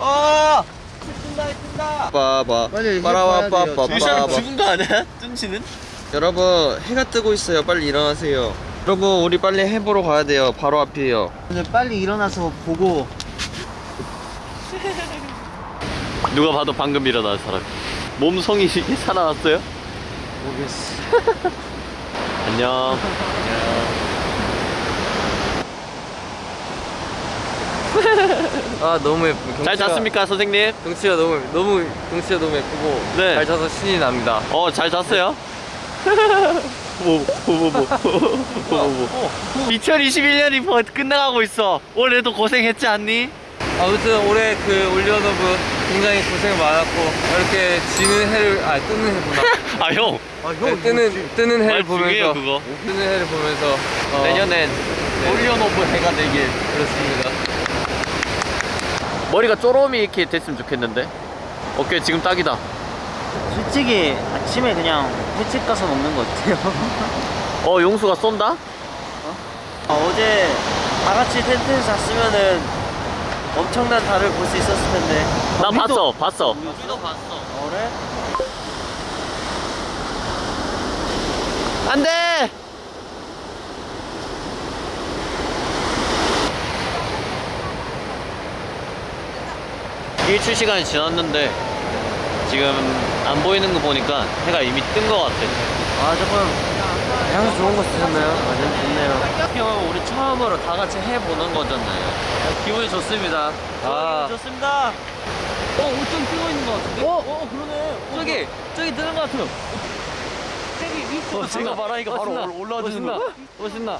아! 뜬다 뜬다. 빠바 빨리 빠라와. 빠빠 빠바 죽은 거 아니야? 뜬치는? 여러분 해가 뜨고 있어요 빨리 일어나세요 여러분 우리 빨리 해 보러 가야 돼요 바로 앞이에요 빨리 일어나서 보고 누가 봐도 방금 일어난 사람. 몸성이 살아났어요? 모르겠어. 안녕. 아 너무 예쁘 잘 잤습니까, 선생님? 경치가 너무 너무 경치가 너무 예쁘고 네. 잘 자서 신이 납니다 어, 잘 잤어요? 뭐, 뭐, 뭐, 뭐, 뭐, 뭐. 2021년이 뭐 끝나가고 있어. 올해도 고생했지 않니? 아무튼 올해 그 OnlyOneOf 굉장히 고생 많았고 이렇게 지는 해를 아 뜨는 해구나 아, 형. 네, 뜨는 뜨는 해를 말 중요해요, 보면서 그거. 뜨는 해를 보면서 어, 내년엔 네. OnlyOneOf 해가 되길. 그렇습니다 머리가 쪼롬이 이렇게 됐으면 좋겠는데. 오케이, 지금 딱이다. 솔직히 아침에 그냥 횟집 가서 먹는 거 어때요? 어, 용수가 쏜다? 아, 어제 다 같이 텐트를 잤으면은 엄청난 달을 볼 수 있었을 텐데. 나 봤어, 봤어. 우리도 봤어. 어, 그래? 안 돼! 일 출 시간이 지났는데 지금 안 보이는 거 보니까 해가 이미 뜬 거 같아. 아, 조금 향수 좋은 거 쓰셨나요? 아, 네, 좋네요. 형 우리 처음으로 다 같이 해보는 거잖아요. 기분이 좋습니다. 아, 좋습니다. 어, 옷좀 뜨고 있는 거 같은데? 어, 어, 그러네. 저기, 저기 뜨는 거 같아요. 저기 위에 어, 제가 이거 바로 올라와주는 거. 멋있나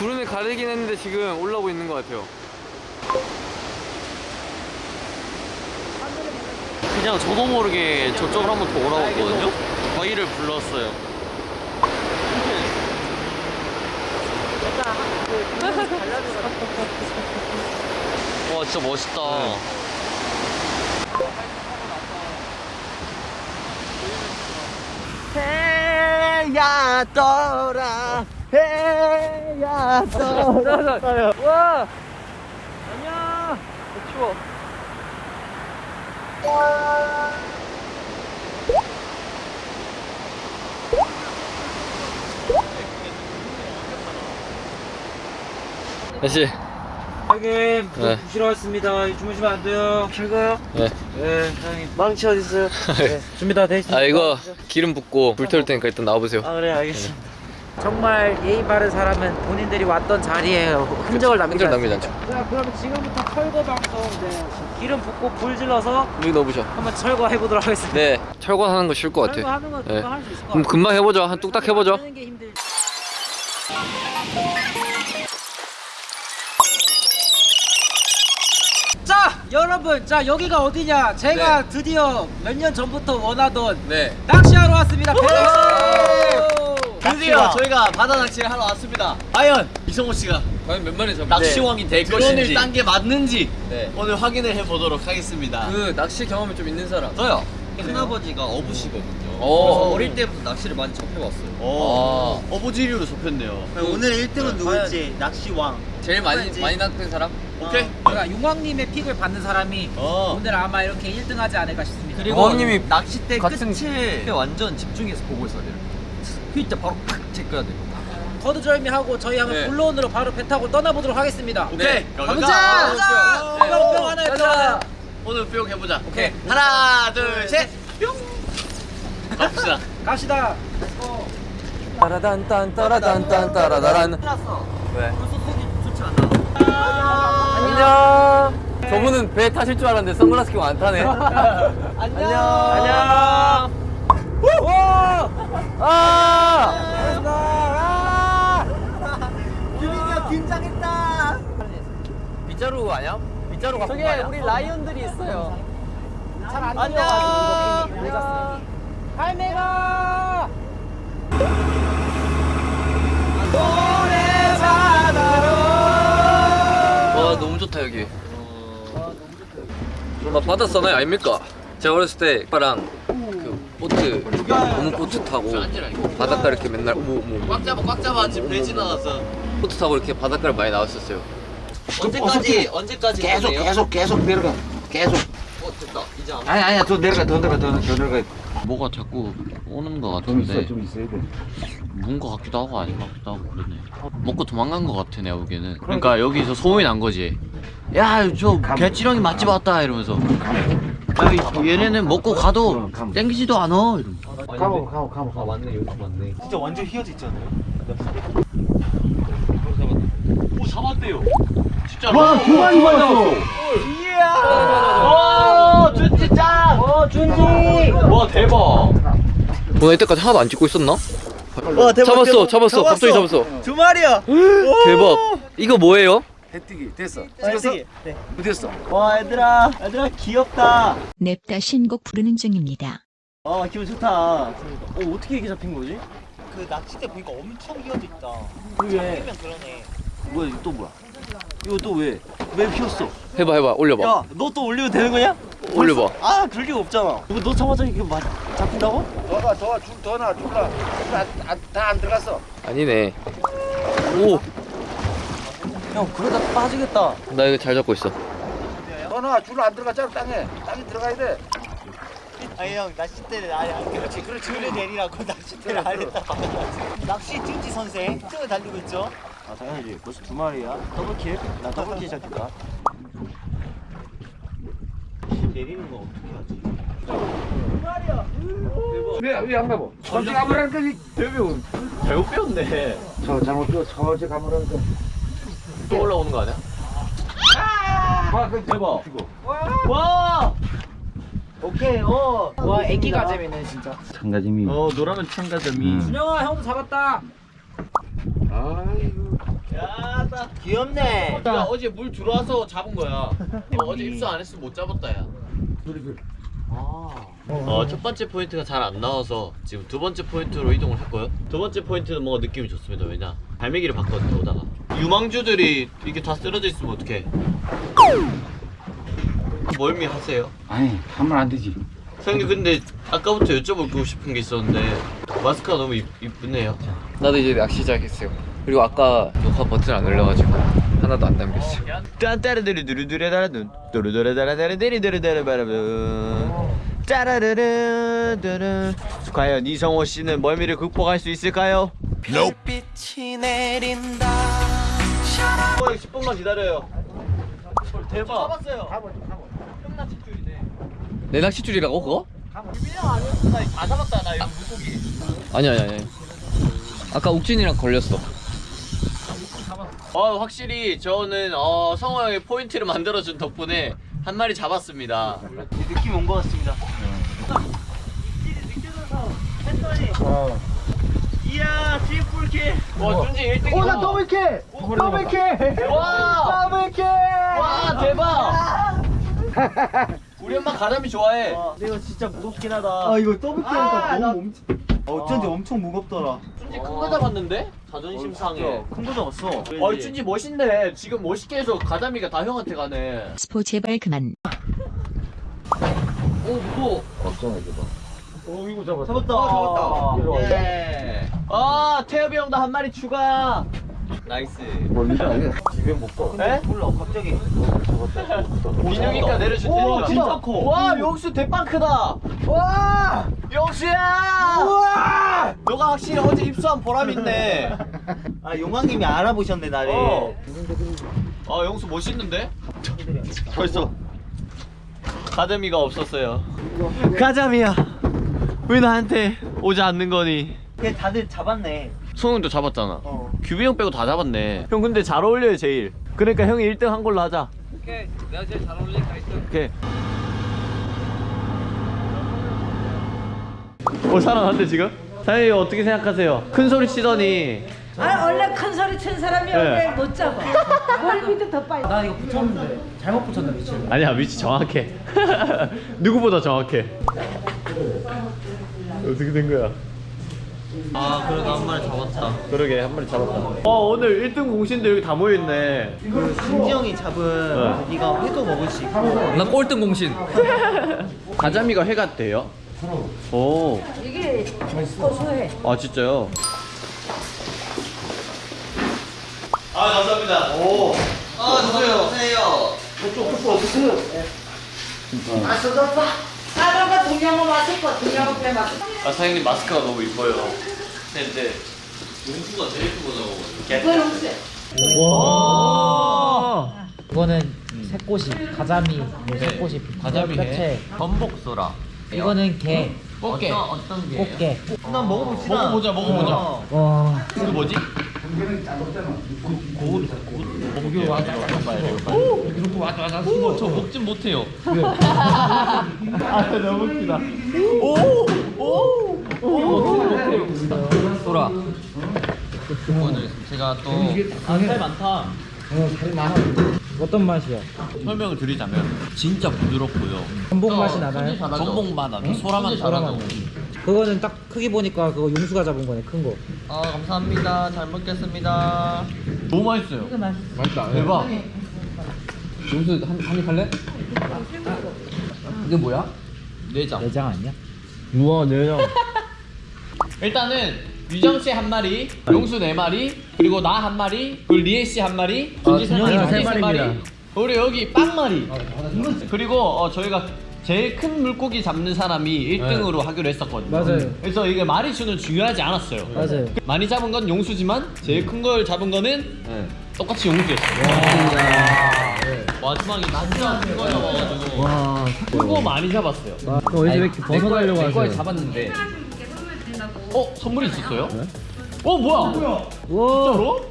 구름이 가리긴 했는데 지금 올라오고 있는 것 같아요 그냥 저도 모르게 저쪽으로 한번 더 올라왔거든요? 저희를 불렀어요. 와 진짜 멋있다. 해야 떠라. 해야 떠라. 와! 안녕! 추워. 다시. 형님, 네. 부시러 왔습니다. 주무시면 안 돼요. 잘가요? 네. 네, 형님. 망치 어딨어요? 네, 준비 다 돼 있습니다. 아 이거 기름 붓고 불 태울 테니까 일단 나와보세요 아, 그래, 알겠습니다. 정말 예의 바른 사람은 본인들이 왔던 자리에 흔적을 남기지 흔적을 남기지 않습니다. 자, 그러면 지금부터 철거 방송 네. 기름 붓고 불 질러서 여기 넣어보셔 한번 철거해 보도록 하겠습니다. 네 철거하는 거 쉬울 것 같아 철거하는 건 네. 금방 할수 있을 것 그럼 같아요. 금방 해보죠 한 뚝딱 해보죠. 자 여러분 자 여기가 어디냐 제가 드디어 몇 년 전부터 원하던 네 낚시하러 왔습니다 낚시 드디어 저희가 바다 낚시를 하러 왔습니다. 과연 이성호 씨가 과연 몇 마리 잡을지 낚시왕이 될 것인지 딴게 맞는지 네. 오늘 확인을 해보도록 하겠습니다. 그 낚시 경험이 좀 있는 사람 저요. 큰아버지가 어부시거든요. 오. 그래서 어릴 때부터 낚시를 많이 접해봤어요. 아. 어부지리로 접했네요. 오늘 1등은 누구지? 낚시왕 제일 많이 많이 낚은 사람? 오케이. 그러니까 용왕님의 픽을 받는 사람이 어. 오늘 아마 이렇게 1등 하지 않을까 싶습니다 그리고 어머님이 낚싯대 같은- 끝에 완전 집중해서 보고 있어야 돼요. 그때 바로 팍 제껴야 돼요. 거두절미 하고 저희 한번 네. 본론으로 바로 배 타고 떠나보도록 하겠습니다 오케이. 가보자! 가보자. 뿅, 뿅 하나 해보자 오늘 뿅 해보자. 오케이. 하나, 둘, 셋. 뿅. 갑시다. 갑시다 따라단 딴 따라단 딴 따라다란 왜? 좋지 않나? 안녕 저분은 배 타실 줄 알았는데 선글라스 끼고 안 타네 안녕 안녕 와! 아! 규민이가 긴장했다. 빗자루 아니야? 빗자루 갖고 저기 우리 라이온들이 있어요. 잘안 들려가지고 모자 쓰니 할매가! 와 너무 좋다 여기. 나 바다 사나이 아닙니까? 제가 어렸을 때 오빠랑 그 보트 고무 보트 타고 바닷가 이렇게 맨날 꽉 잡아, 꽉 잡아. 지금 배 지나가서. 보트 타고 이렇게 바닷가를 많이 나왔었어요. 언제까지, 언제까지 계속? 계속 계속 내려가. 계속. 어 됐다. 이제 안 아니 아니야. 더 내려가 더 내려가 더, 더 내려가. 뭐가 자꾸 오는 거좀 같은데. 있어 좀 있어야 돼. 문거 같기도 하고 아닌 것 같기도 하고 그러네. 먹고 도망간 거 같아 내가 보기에는. 그러니까. 여기서 소문이 난 거지 야 저 개찌렁이 맛집 왔다 이러면서 야 이- 얘네는 먹고 가도 땡기지도 않아 이러면서 가보 가보 가보 아 맞네 여기 맞네 진짜 완전 휘어져 있잖아요. 오 잡았대요 진짜로 와두 마리 봤어 이야. 와 준지 짱! 어 준지. 와 대박 오늘 이때까지 하나도 안 찍고 있었나? 와 대박. 잡았어 대박. 잡았어 갑자기 잡았어 두 마리야. 대박 이거 뭐예요? 해뜨기 됐어 찍었어? 네. 됐어 와 얘들아, 얘들아 귀엽다. 냅다 신곡 부르는 중입니다. 아 기분 좋다. 어 어떻게 이렇게 잡힌 거지? 그 낚싯대 보니까 엄청 휘어져 있다. 그게 그러네. 뭐야 이거 또 뭐야? 이거 또 왜? 왜 휘었어? 해봐 해봐 올려봐 야, 너 또 올리면 되는 거냐? 올려봐. 아, 그럴 리가 없잖아. 이거 너 잡아서 이거 맞 잡힌다고? 더가 더줄더 놔 줄라 다안 들어갔어 아니네 오나 형, 그러다 빠지겠다. 이거 잘 잡고 있어 더놔줄안 들어갔잖아 땅에 땅에 들어가야 돼 아니 형, 낚싯대를 아니 아니 그렇지 그렇지 그래 내리라고 낚싯대를 안 했다. 낚시 찜지 선생 등을 달리고 있죠. 아 당연하지. 벌써 두 마리야. 더블킬. 나 더블킬 시작했다. 내리는 거 어떻게 하지? 왜왜안 가보 저지 가보라니까 대표 잘못 배웠네 저 잘못 뼈 저지 가보라니까 또 올라오는 거 아니야? 와 그 대박 와! 오케이, 어. 와 애기 가재미네 진짜 참가짐이 어 노라면 참가점이 음. 준영아 형도 잡았다 아이고 야, 나 귀엽네. 야 어제 물 들어와서 잡은 거야 어, 어제 입수 안 했으면 못 잡았다 야 어, 첫 번째 포인트가 잘 안 나와서 지금 두 번째 포인트로 이동을 했고요. 두 번째 포인트는 뭔가 느낌이 좋습니다. 왜냐? 갈매기를 봤거든요, 오다가. 유망주들이 이게 다 쓰러져 있으면 어떡해. 멀미 하세요? 아니 하면 안 되지 선생님, 근데 아까부터 여쭤보고 싶은 게 있었는데, 마스크가 너무 이, 이쁘네요. 나도 이제 낚시 시작했어요 그리고 아까 녹화 버튼 안 눌러가지고 하나도 안 담겼어요 딴따르드르드르드르다라든 도르도르다라다르데리드르다라바라분 짜라르르 르르 과연 이성호 씨는 멀미를 극복할 수 있을까요? 빛이 내린다. 10분만 기다려요. 대박. 잡았어요. 내 낚싯줄이라고 그거? 다 잡았다. 나 이거 물고기 아니 아니 아니. 아까 욱진이랑 걸렸어. 어 확실히 저는 어, 성호 형이 포인트를 만들어준 덕분에 한 마리 잡았습니다 느낌 온 것 같습니다. 어. 이야, triple kill. 와 준지 1등이다 오나 double kill. double kill. 와! double kill. 와 대박 우리 엄마 가자미 좋아해 와, 근데 이거 진짜 무겁긴 하다. 아 이거 double kill하니까 너무 엄청. 어쩐지 엄청 무겁더라. 준지 큰 거 잡았는데? 자존심 상해 큰거 잡았어. 어 준지 멋있네 지금 멋있게 해서 가자미가 다 형한테 가네 stop 제발 그만. 오 무거워 걱정하지 마 어, 이거 잡았다 잡았다. 잡았다. 예. 아 태엽이 형도 한 마리 추가 nice 멀리서 아니야 집에 못 가 에? 몰라 갑자기. 민영이가 내려줄 오, 테니까 진짜 커. 와 영수 대빵 크다 와 영수야 우와 너가 확실히 어제 입수한 보람 있네 아 용왕님이 알아보셨네 나를. 어. 아 영수 멋있는데? 벌써 가자미가 없었어요 가자미야 왜 나한테 오지 않는 거니 걔 다들 잡았네. 소영도 잡았잖아 어. 규비 형 빼고 다 잡았네 형 근데 잘 어울려요 제일 그러니까 형이 1등 한 걸로 하자 오케이 내가 제일 잘 어울리니까 1등 오케이 오 살아났는데 지금? 사장님 어떻게 생각하세요? 큰 소리 치더니 아 원래 큰 소리 친 사람이 네. 원래 못 잡아. 뭘 밑에 더 빨리. 나 이거 붙였는데 잘못 붙였나 미칠 아니야 위치 정확해 누구보다 정확해 어떻게 된 거야? 아 그래도 한 마리 잡았다 그러게 한 마리 잡았다 어 오늘 1등 공신들 여기 다 모여있네 그 승지 형이 잡은 고기가 회도 먹을 수 있고. 나 꼴등 공신 가자미가 회가 돼요? 오, 이게 고소해. 아 진짜요? 아 감사합니다 오, 아 주세요 주세요 저쪽 푸푸 어떠세요? 아 쏟았다. 사람과 동양어 마시고 동양어 배 마시고. 아 사장님 마스크가 너무 이뻐요. 근데 용수가 제일 크고 그걸 없애. 이거는 새꼬시, 가자미, 뭐 새꼬시, 가자미 뼈채. 전복소라. 이거는 게, 꽃게. 어떤 게? 꽃게. 난 먹어봅시다. 먹어보자 먹어보자. 와, 이거 뭐지? 저 먹진 못해요. 아 너무 웃기다. 소라 오늘 제가 또살 많다. 어, 살 많아. 어떤 맛이야? 설명을 드리자면 진짜 부드럽고요. 전복 맛이 나나요? 전복 맛. 나고 소라만 달아나고. 그거는 딱 크기 보니까 그거 용수가 잡은 거네, 큰 거. 아 감사합니다. 잘 먹겠습니다. 너무 맛있어요. 맛있다 대박. 용수 한, 한입 할래? 이게 뭐야? 내장. 내장 아니야? 우와 내장 일단은 유정 씨 한 마리, 용수 네 마리, 그리고 나 한 마리, 그리고 리에 씨 한 마리, 준지 세 마리, 준영이가 준지 세세 마리. 그리고 여기 빵 마리. 그리고 어, 저희가 제일 큰 물고기 잡는 사람이 1등으로 하기로 했었거든요. 맞아요. 그래서 이게 마리 수는 중요하지 않았어요. 맞아요. 많이 잡은 건 용수지만 제일 큰 걸 잡은 거는 네. 똑같이 용수였어요. 마지막에 진짜 큰거 잡아가지고 와, 큰거 많이 잡았어요. 그거 어디서 왜 이렇게 벗어나려고 내 거에 하세요? 잡았는데 어 선물이 있었어요? 어 뭐야? 와, 진짜로?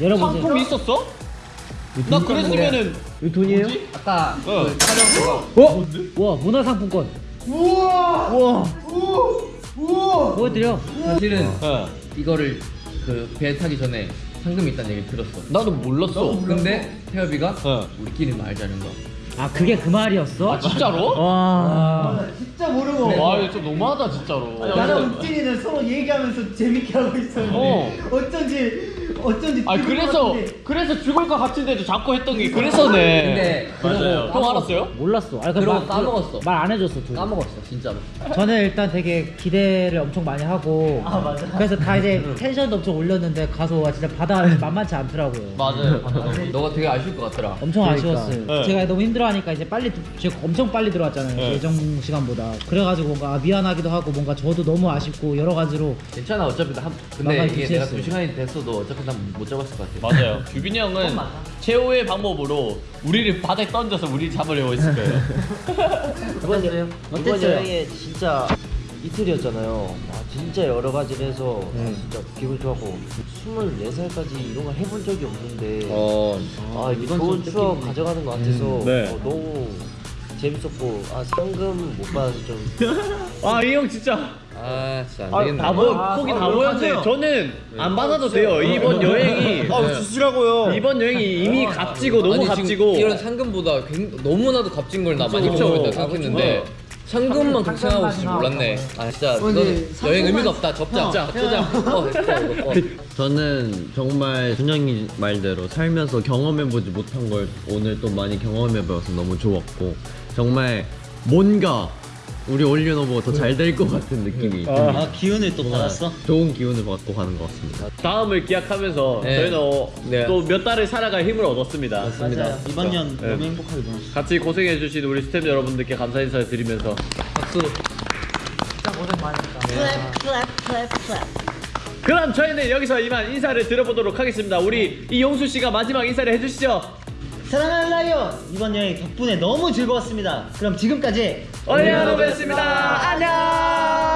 열어보세요. 상품이 있었어? 나 그랬으면은 이 돈이에요? 아까 어. 그 촬영 그거 어? 와, 문화상품권. 우와! 우와! 우와! 보여드려. 사실은 어. 이거를 그 배 타기 전에 상금이 있다는 얘기 들었어 나도 몰랐어. 근데 태엽이가 어. 우리끼리 말자는 거 아, 그게 그 말이었어? 아 진짜로? 와. 진짜 모르고. 와 이거 좀 너무하다 진짜로. 나랑 욱진이는 서로 얘기하면서 재밌게 하고 있었는데 어. 어쩐지 어쩐지 아 그래서. 그래서 죽을 것 같은데도 자꾸 했던 게 그래서네. 근데 맞아요. 형 알았어요? 몰랐어. 아, 그러고 까먹었어. 말 안 해줬어, 둘. 까먹었어 진짜로 저는 일단 되게 기대를 엄청 많이 하고 아, 맞아. 그래서 다 이제 텐션도 엄청 올렸는데 가서 와 진짜 바다 만만치 않더라고요. 맞아요. 너가 되게 아쉬울 것 같더라 엄청 아쉬웠어요. 네. 제가 너무 힘들어하니까 이제 빨리 제가 엄청 빨리 들어왔잖아요. 네. 예정 시간보다. 그래가지고 뭔가 아, 미안하기도 하고 뭔가 저도 너무 아쉽고 여러 가지로 괜찮아 어차피 나 한, 근데 이게 내가. 두 시간이 됐어도 어차피 난못 잡았을 것 같아 맞아요. 규빈이 형은 최후의 방법으로 우리를 바다에 던져서 우리 잡으려고 했을 거예요. 이번 여, 이번 어땠어요? 여행에 진짜 이틀이었잖아요. 아, 진짜 여러 가지를 해서 아, 진짜 기분 좋았고 24살까지 이런 걸 해본 적이 없는데 어 아 이게 좋은 추억 가져가는 것 같아서 네. 어, 너무 재밌었고 아 상금 못 받아서 좀 아이 형 진짜 아 진짜 안 아, 되겠네. 다 보, 폭이 다 보였는데 저는 안 받아도 돼요. 이번 여행이 아 주시라고요. 이번 여행이 이미 값지고 너무 아니, 값지고. 이런 상금보다 굉- 너무나도 값진 걸 나 많이 그쵸. 붙여보겠다 생각했는데 상금만 생각하고 있을 줄 몰랐네. 아 진짜 이거는 여행 의미가 없다. 접자. 자 끄자 어, 됐다, 이거. 어. 저는 정말 준영이 말대로 살면서 경험해보지 못한 걸 오늘 또 많이 경험해봐서 너무 좋았고 정말 뭔가 우리 올리노버가 더잘 될 것 같은 느낌이 듭니다. 아 기운을 또 받았어? 좋은 기운을 받고 가는 것 같습니다. 다음을 기약하면서 네. 저희는 어, 네. 또몇 달을 살아갈 힘을 얻었습니다. 맞아요. 이번 년 네. 너무 행복하게 보냈어. 같이 고생해주신 우리 스태프 여러분들께 감사 인사를 드리면서 박수 그럼 저희는 여기서 이만 인사를 드려보도록 하겠습니다. 우리 이용수 씨가 마지막 인사를 해주시죠. 사랑하는 라이언 이번 여행 덕분에 너무 즐거웠습니다. 그럼 지금까지 올리노버였습니다. 안녕.